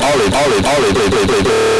奥利奥利奥利，对对对对。